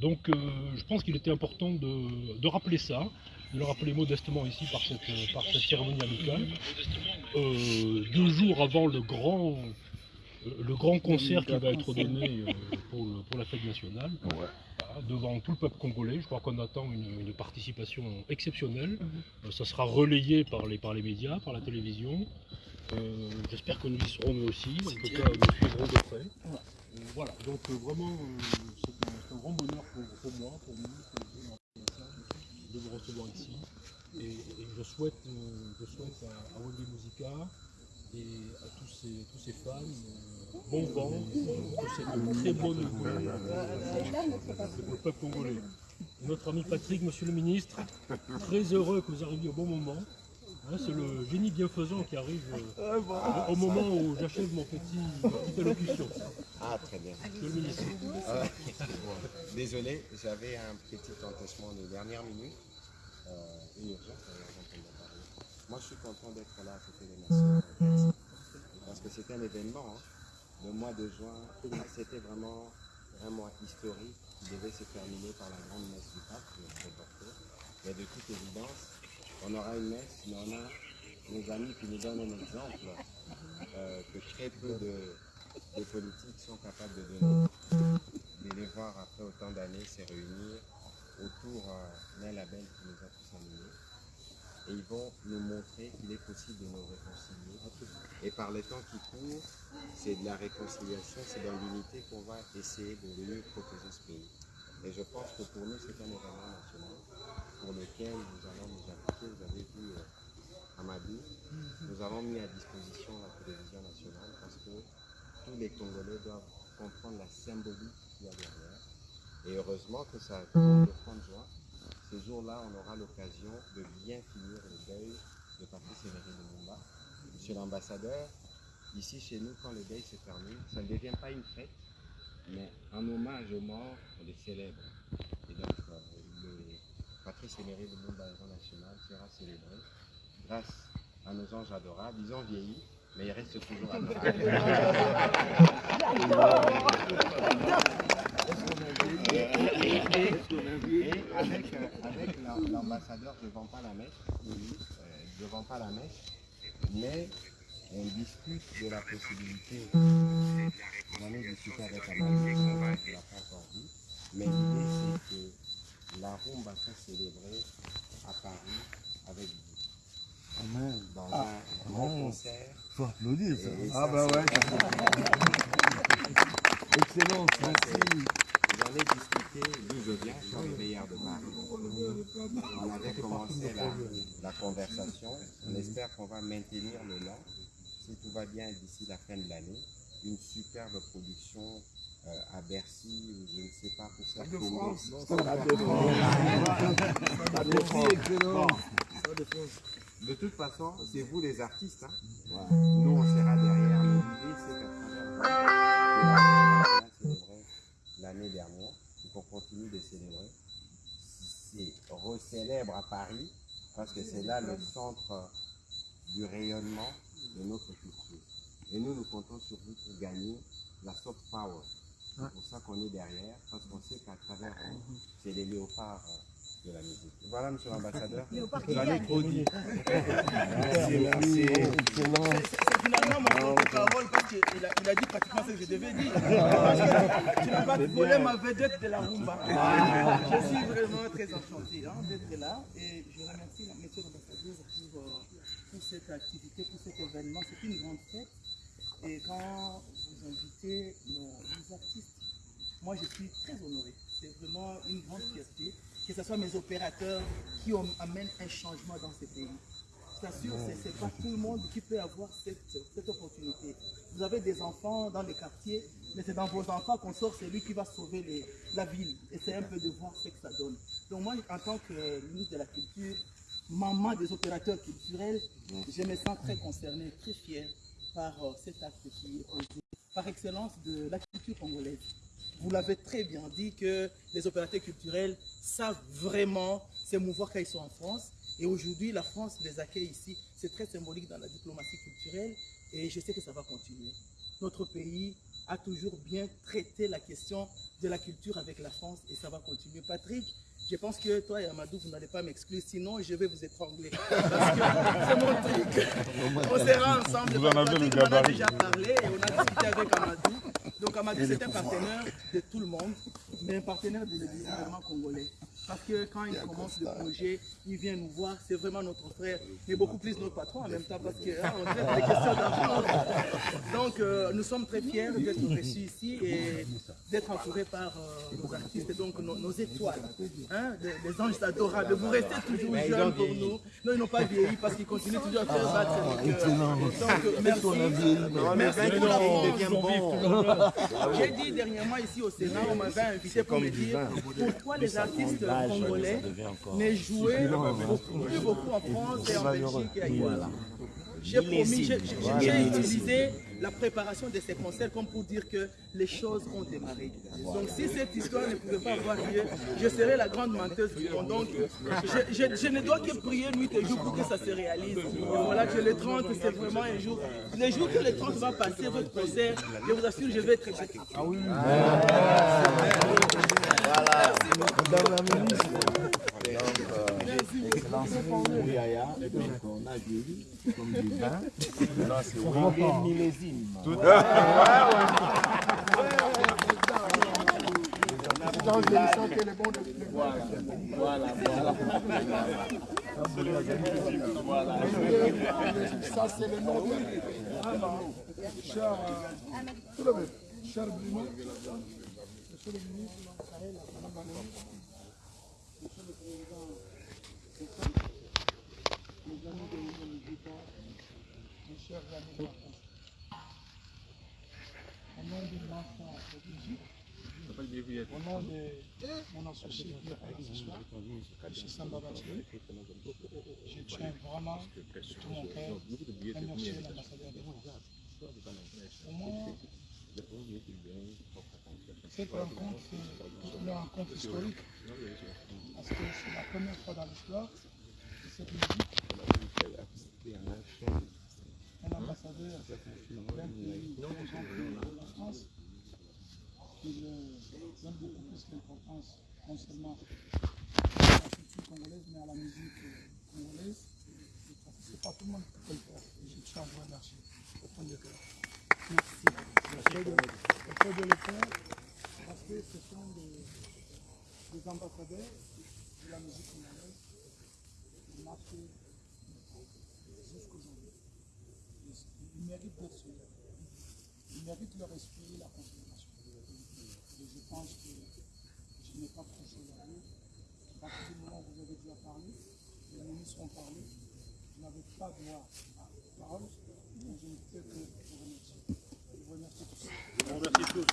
Donc euh, je pense qu'il était important de, de rappeler ça, de le rappeler modestement ici par cette, euh, par cette cérémonie amicale. Euh, deux jours avant le grand, le grand concert qui va être donné pour, le- pour la fête nationale, devant tout le peuple congolais. Je crois qu'on attend une, une participation exceptionnelle. Euh, ça sera relayé par les, par les médias, par la télévision. Euh, J'espère que nous y serons nous aussi. En tout cas, nous suivrons de près. Voilà, donc euh, vraiment, euh, c'est un, c'est grand bonheur pour, moi, pour nous, pour de vous recevoir ici. Et, je souhaite, euh, je souhaite à, à Wendy Musica et à tous ces, tous ces fans euh, bon vent pour cette très bonne nouvelle pour le peuple congolais. Notre ami Patrick, monsieur le ministre, très heureux que vous arriviez au bon moment. Hein, c'est le génie bienfaisant qui arrive euh, au, au moment où j'achève mon petit, ma petite allocution. Ah, très bien. Monsieur le ministre. Ah. Désolé, j'avais un petit empêchement de dernière minute. Euh, une urgence, d'ailleurs, dont on a parlé. Moi, je suis content d'être là à côté des nations. Parce que c'était un événement. hein. Le mois de juin, c'était vraiment un mois historique qui devait se terminer par la grande messe du pape, qui est. Mais de toute évidence, on aura une messe, mais on a nos amis qui nous donnent un exemple euh, que très peu de, politiques sont capables de donner de les voir après autant d'années se réunir autour euh, d'un label qui nous a tous animés. Et ils vont nous montrer qu'il est possible de nous réconcilier. Et par les temps qui courent, c'est de la réconciliation, c'est dans l'unité qu'on va essayer de mieux protéger ce pays. Et je pense que pour nous, c'est un événement national pour lequel nous allons nous appliquer. Vous avez vu euh, Amadou, nous avons mis à disposition la télévision nationale parce que tous les Congolais doivent comprendre la symbolique qu'il y a derrière. Et heureusement que ça tombe le 30 juin. Ce jour-là, on aura l'occasion de bien finir le deuil de Patrice Emery Lumumba. Monsieur l'ambassadeur, ici chez nous, quand le deuil se termine, ça ne devient pas une fête, mais un hommage aux morts, on les célèbre. Et donc, euh, le Patrice Emery Lumumba, héros national, sera célébré grâce à nos anges adorables. Ils ont vieilli, mais ils restent toujours adorables. Et, avec, euh, avec l'am- l'ambassadeur, je ne vends pas la mèche, euh, je ne vends pas la mèche, mais on discute de la possibilité j'en ai discuté avec Amadou, je ne l'ai pas encore mais l'idée c'est que la rumba soit célébrée à Paris avec vous. Amen. Dans un grand concert. Faut applaudir ça. Ah bah ouais. C'est- merci. J'en ai discuté, d'où je viens, sur les meilleurs de Paris. On avait commencé la, la conversation. On espère qu'on va maintenir le long. Si tout va bien d'ici la fin de l'année, une superbe production euh, à Bercy, ou je ne sais pas pour ça. de France. Stade de France. De toute façon, c'est vous les artistes. hein. Voilà. Nous, on sera derrière. L'idée, c'est qu'à travers l'année dernière, et qu'on continue de célébrer, c'est recélèbre à Paris, parce que c'est là le centre du rayonnement de notre culture. Et nous, nous comptons sur vous pour gagner la soft power. C'est pour ça qu'on est derrière, parce qu'on sait qu'à travers vous, c'est les léopards euh, de la musique. Voilà, monsieur l'ambassadeur. Léopard qui J'en ai gagne. trop dit. Merci, merci. C'est finalement mon porte-parole parce qu'il a, il a dit pratiquement ce que je devais dire. Parce que tu n'as pas volé ma vedette de la rumba. Je suis vraiment très enchanté hein, d'être là et je remercie la- monsieur l'ambassadeur pour, euh, pour cette activité, pour cet événement. C'est une grande fête et quand vous invitez nos, artistes, moi je suis très honoré. C'est vraiment une grande fierté que ce soit mes opérateurs qui amènent un changement dans ce pays. Je t'assure, c'est c'est pas tout le monde qui peut avoir cette, opportunité. Vous avez des enfants dans les quartiers, mais c'est dans vos enfants qu'on sort celui qui va sauver la ville. Et c'est un peu de voir ce que ça donne. Donc moi, en tant que ministre de la Culture, maman des opérateurs culturels, je me sens très concerné, très fier par euh, cet acte qui est posé par excellence de la culture congolaise. Vous l'avez très bien dit que les opérateurs culturels savent vraiment s'émouvoir quand ils sont en France. Et aujourd'hui, la France les accueille ici. C'est très symbolique dans la diplomatie culturelle et je sais que ça va continuer. Notre pays a toujours bien traité la question de la culture avec la France et ça va continuer. Patrick, je pense que toi et Amadou, vous n'allez pas m'exclure, sinon je vais vous étrangler. Parce que c'est mon truc. On sera ensemble. Vous en avez Patrick le m'en a gabarit. déjà parlé et on a discuté avec Amadou. Donc Amadou, c'est un partenaire de tout le monde, mais un partenaire de gouvernement congolais. Parce que quand il commence le projet, il vient nous voir, c'est vraiment notre frère, mais beaucoup plus notre patron en même temps, parce qu'on traite des questions d'argent. Donc euh, nous sommes très fiers d'être reçus ici et d'être entourés par euh, nos artistes, donc nos, nos étoiles, hein, des, des anges adorables. Vous restez toujours jeunes pour nous. Non, ils n'ont pas vieilli parce qu'ils continuent toujours à faire battre le cœur. Donc euh, merci. Merci pour la France. J'ai dit dernièrement ici au Sénat, on m'avait invité pour me dire pourquoi les artistes congolais ne jouaient beaucoup, plus beaucoup en France et en Belgique et ailleurs. J'ai promis, j'ai- utilisé la préparation de ces concerts comme pour dire que les choses ont démarré. Donc si cette histoire ne pouvait pas avoir lieu, je serais la grande menteuse du monde. Donc je, je- je ne dois que prier nuit et jour pour que ça se réalise. Et voilà que le 30, c'est vraiment un jour. Le jour que le 30 va passer votre concert, je vous assure, je vais être la ministre. Donc, euh, excellence Mouyaya, donc on a vieilli comme du vin. Là, c'est vraiment millésime. Voilà, voilà, voilà. Ça, c'est le nom de cher, tout cher Bruno, monsieur le ministre, monsieur le président, les amis de l'Union militaire, mes chers amis de la France. Au nom de de Brigitte, au nom de mon associé M. Samba je tiens vraiment de tout mon cœur à remercier l'ambassadeur de France. Pour moi, cette rencontre, c'est une rencontre historique parce que c'est la première fois dans l'histoire de cette musique comme la France il euh, donne beaucoup plus d'importance non seulement à la culture congolaise mais à la musique congolaise. C'est pas tout le monde qui peut le faire. Tiens à vous remercier au fond de cœur. Merci. Fait de le faire parce que ce sont des, des ambassadeurs de la musique congolaise Ils, méritent d'être suivis. Ils méritent leur esprit et la considération. Et je pense que je n'ai pas trop chose à dire. À partir du moment où vous avez déjà parlé, les ministres ont parlé, vous n'avez pas droit à la parole, donc je ne peux que vous remercier. Je vous remercie tous. On remercie tous.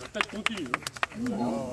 La fête continue. hein.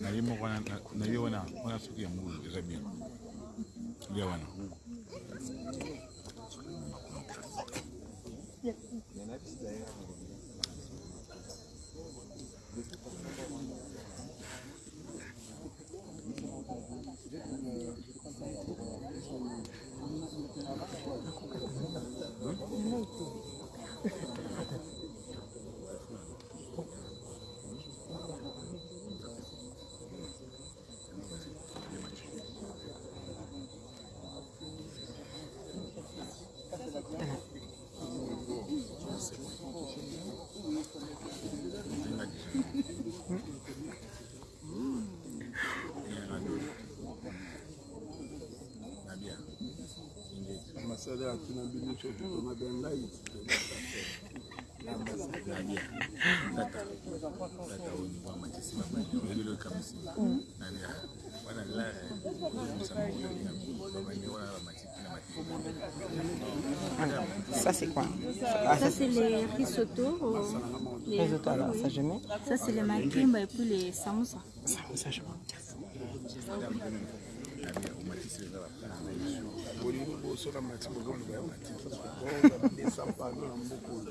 nalimo nalio wana wana siku ya Mungu zabini leo wana Ça, c'est quoi? Ça, c'est les risotto. les- Risotto, alors, ça, je mets. Ça, c'est les makimba et puis les samoussa. Je mets. liboso na matimo oloba yango natika desapano na mbokolo